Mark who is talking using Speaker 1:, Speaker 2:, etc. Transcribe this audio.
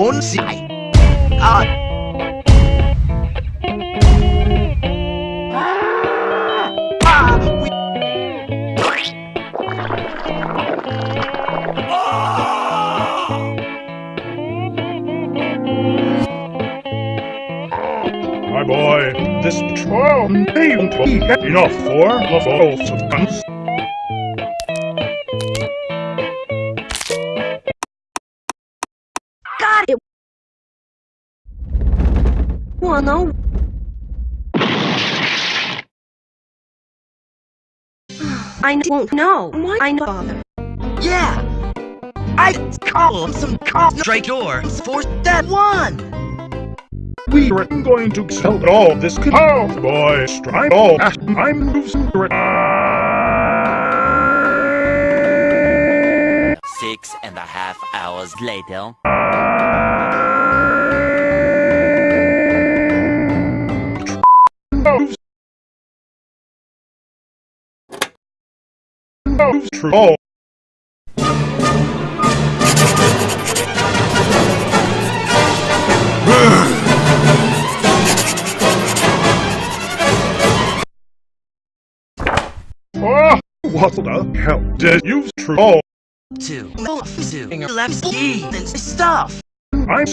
Speaker 1: on site.
Speaker 2: Uh, boy, this patrol may be enough for the both of us.
Speaker 3: Got it. Wanna? I don't know. Why I bother?
Speaker 1: Yeah. I call some concentrators for that one.
Speaker 2: We are going to sell all this cow, oh. boy. Strike all. I'm losing it.
Speaker 4: Six and a half hours later. Oh. Oh.
Speaker 2: True. Oh. Ah, what the hell did you? Oh,
Speaker 1: Two. Two. Left and stuff.
Speaker 2: I'm